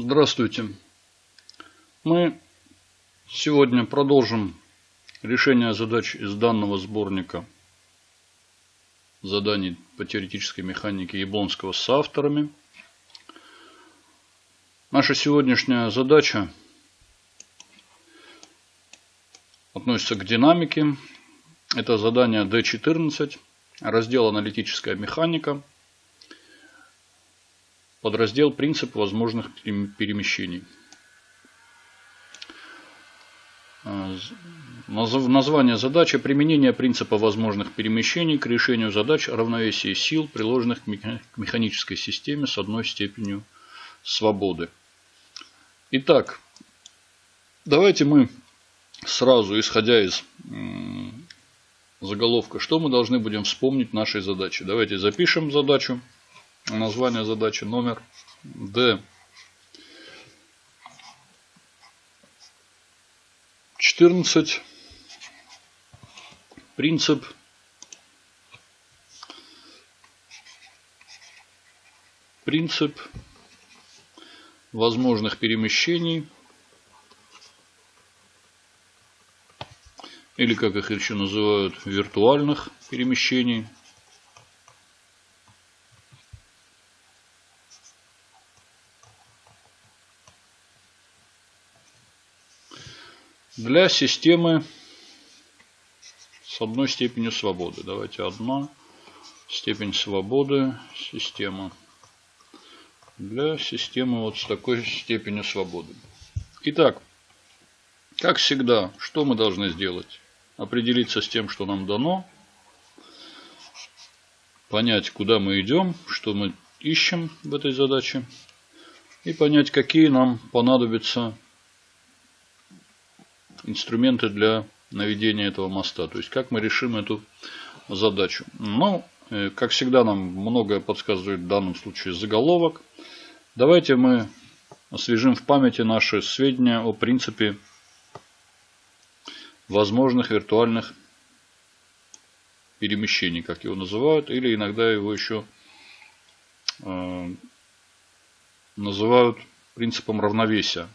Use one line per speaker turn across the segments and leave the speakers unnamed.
Здравствуйте. Мы сегодня продолжим решение задач из данного сборника заданий по теоретической механике Яблонского с авторами. Наша сегодняшняя задача относится к динамике. Это задание D14, раздел аналитическая механика – Подраздел «Принцип возможных перемещений». А, название задачи – применение принципа возможных перемещений к решению задач равновесия сил, приложенных к механической системе с одной степенью свободы. Итак, давайте мы сразу, исходя из заголовка, что мы должны будем вспомнить нашей задачи. Давайте запишем задачу название задачи номер D. 14. Принцип принцип возможных перемещений или как их еще называют виртуальных перемещений для системы с одной степенью свободы. Давайте одна степень свободы система для системы вот с такой степенью свободы. Итак, как всегда, что мы должны сделать? Определиться с тем, что нам дано, понять, куда мы идем, что мы ищем в этой задаче, и понять, какие нам понадобятся инструменты для наведения этого моста. То есть, как мы решим эту задачу. Ну, э, как всегда, нам многое подсказывает в данном случае заголовок. Давайте мы освежим в памяти наши сведения о принципе возможных виртуальных перемещений, как его называют, или иногда его еще э, называют принципом равновесия.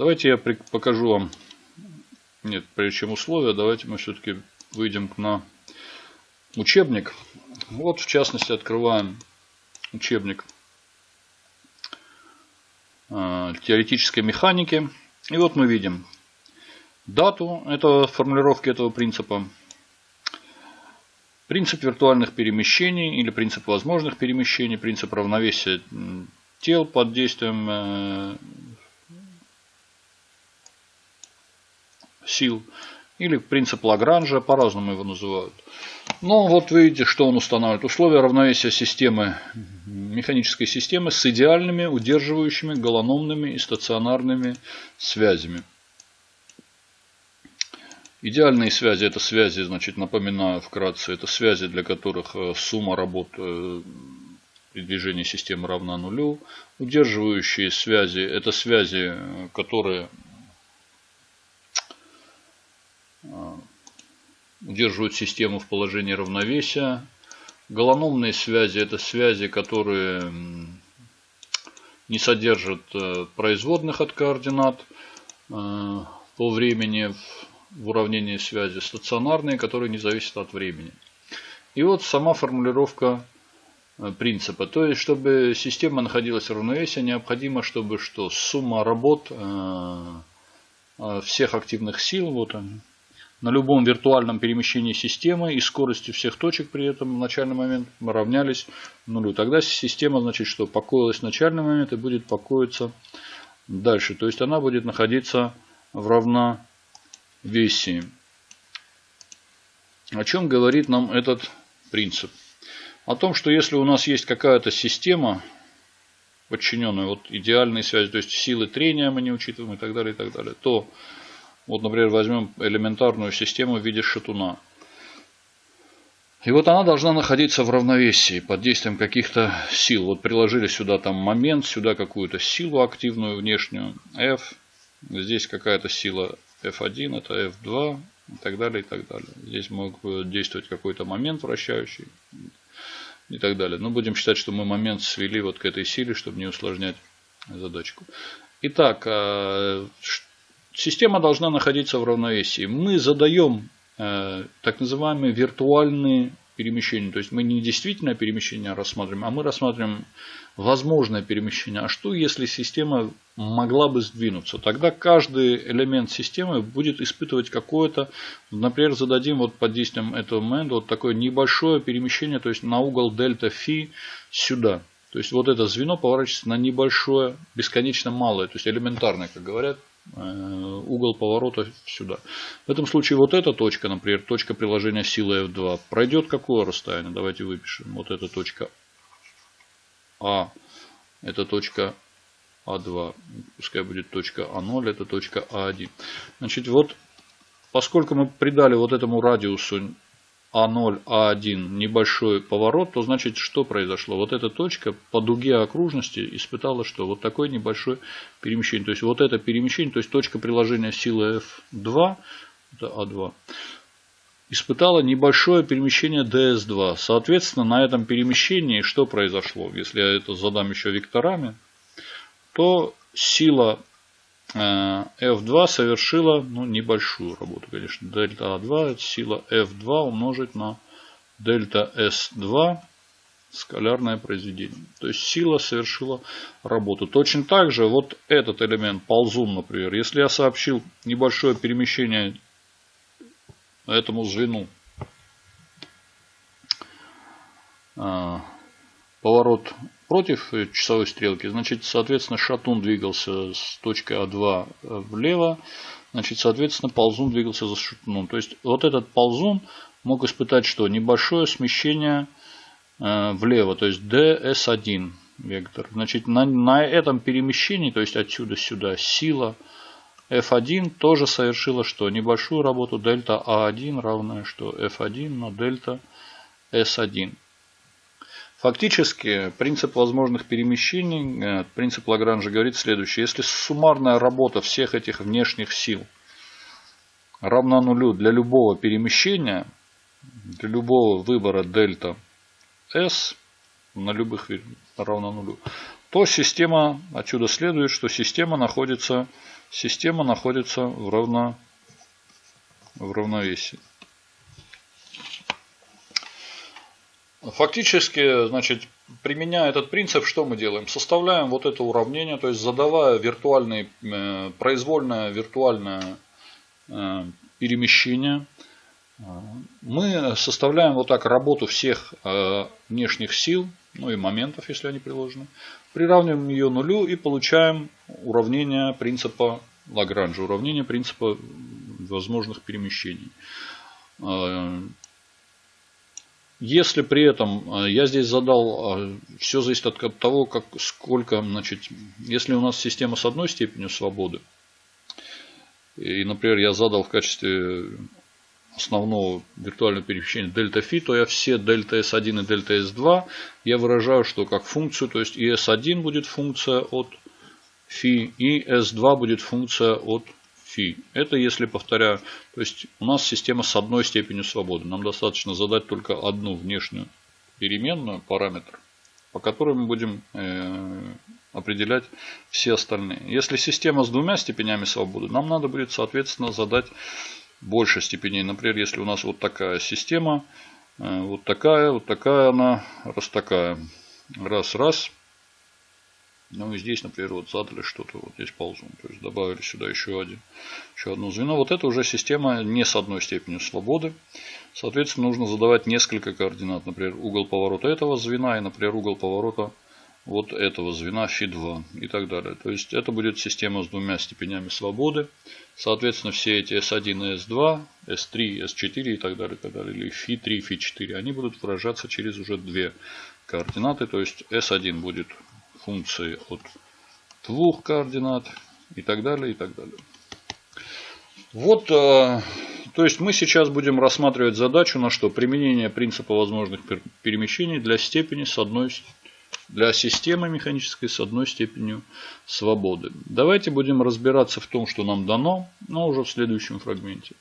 Давайте я покажу вам, нет, прежде чем условия, давайте мы все-таки выйдем на учебник. Вот, в частности, открываем учебник э, теоретической механики. И вот мы видим дату этого формулировки этого принципа. Принцип виртуальных перемещений или принцип возможных перемещений, принцип равновесия тел под действием сил. Или принцип Лагранжа, по-разному его называют. Но вот видите, что он устанавливает. Условия равновесия системы, механической системы с идеальными, удерживающими, голономными и стационарными связями. Идеальные связи, это связи, значит, напоминаю вкратце, это связи, для которых э, сумма работ э, при движении системы равна нулю. Удерживающие связи, это связи, э, которые удерживают систему в положении равновесия. Голономные связи – это связи, которые не содержат э, производных от координат э, по времени в уравнении связи. Стационарные, которые не зависят от времени. И вот сама формулировка э, принципа. То есть, чтобы система находилась в равновесии, необходимо, чтобы что сумма работ всех активных сил, вот они, на любом виртуальном перемещении системы и скоростью всех точек при этом в начальный момент равнялись нулю. Тогда система, значит, что покоилась в начальный момент и будет покоиться дальше. То есть она будет находиться в равновесии. О чем говорит нам этот принцип? О том, что если у нас есть какая-то система, подчиненная вот идеальной связи, то есть силы трения мы не учитываем и так далее, и так далее, то вот, например, возьмем элементарную систему в виде шатуна. И вот она должна находиться в равновесии под действием каких-то сил. Вот приложили сюда там момент, сюда какую-то силу активную внешнюю, F. Здесь какая-то сила F1, это F2 и так далее, и так далее. Здесь мог действовать какой-то момент вращающий. и так далее. Но будем считать, что мы момент свели вот к этой силе, чтобы не усложнять задачку. Итак, э, система должна находиться в равновесии. Мы задаем э, так называемые виртуальные перемещения. То есть мы не действительно перемещение рассматриваем, а мы рассматриваем возможное перемещение. А что если система могла бы сдвинуться? Тогда каждый элемент системы будет испытывать какое-то, например, зададим вот под действием этого момента вот такое небольшое перемещение, то есть на угол дельта фи сюда. То есть вот это звено поворачивается на небольшое, бесконечно малое, то есть элементарное, как говорят, угол поворота сюда. В этом случае вот эта точка, например, точка приложения силы F2, пройдет какое расстояние? Давайте выпишем. Вот эта точка А, это точка А2, пускай будет точка А0, это точка А1. Значит, вот поскольку мы придали вот этому радиусу а0, А1 небольшой поворот, то значит что произошло? Вот эта точка по дуге окружности испытала что? Вот такое небольшое перемещение. То есть вот это перемещение, то есть точка приложения силы F2, это А2, испытала небольшое перемещение DS2. Соответственно, на этом перемещении что произошло? Если я это задам еще векторами, то сила F2 совершила ну, небольшую работу, конечно. Дельта А2 это сила F2 умножить на дельта S2 скалярное произведение. То есть сила совершила работу. Точно так же вот этот элемент ползун, например, если я сообщил небольшое перемещение этому звену, э, поворот против часовой стрелки, значит, соответственно, шатун двигался с точки А2 влево, значит, соответственно, ползун двигался за шатуном. То есть, вот этот ползун мог испытать что? Небольшое смещение э, влево, то есть ds1 вектор. Значит, на, на этом перемещении, то есть отсюда сюда, сила F1 тоже совершила что? Небольшую работу дельта А1 равная что? F1 на дельта S1. Фактически принцип возможных перемещений, э, принцип Лагранжа говорит следующее. Если суммарная работа всех этих внешних сил равна нулю для любого перемещения, для любого выбора дельта S на любых равна нулю, то система, отсюда следует, что система находится, система находится в, равно, в равновесии. Фактически, значит, применяя этот принцип, что мы делаем? Составляем вот это уравнение, то есть задавая виртуальный, э, произвольное виртуальное э, перемещение, мы составляем вот так работу всех э, внешних сил, ну и моментов, если они приложены, приравниваем ее нулю и получаем уравнение принципа Лагранжа, уравнение принципа возможных перемещений. Если при этом, э, я здесь задал, э, все зависит от того, как, сколько, значит, если у нас система с одной степенью свободы, и, например, я задал в качестве основного виртуального перемещения дельта фи, то я все дельта S1 и дельта S2 я выражаю, что как функцию, то есть и S1 будет функция от фи, и S2 будет функция от фи. Это если, повторяю, то есть у нас система с одной степенью свободы. Нам достаточно задать только одну внешнюю переменную, параметр, по которой мы будем э, определять все остальные. Если система с двумя степенями свободы, нам надо будет, соответственно, задать больше степеней. Например, если у нас вот такая система, э, вот такая, вот такая она, раз такая. Раз, раз. Ну и здесь, например, вот задали что-то, вот здесь ползун. То есть добавили сюда еще один, еще одно звено. Вот это уже система не с одной степенью свободы. Соответственно, нужно задавать несколько координат. Например, угол поворота этого звена и, например, угол поворота вот этого звена фи2 и так далее. То есть это будет система с двумя степенями свободы. Соответственно, все эти S1 и S2, S3, S4 и так далее, и так далее или фи3, фи4, они будут выражаться через уже две координаты. То есть S1 будет функции от двух координат и так далее, и так далее. Вот, э, то есть мы сейчас будем рассматривать задачу на что? Применение принципа возможных перемещений для степени с одной для системы механической с одной степенью свободы. Давайте будем разбираться в том, что нам дано, но уже в следующем фрагменте.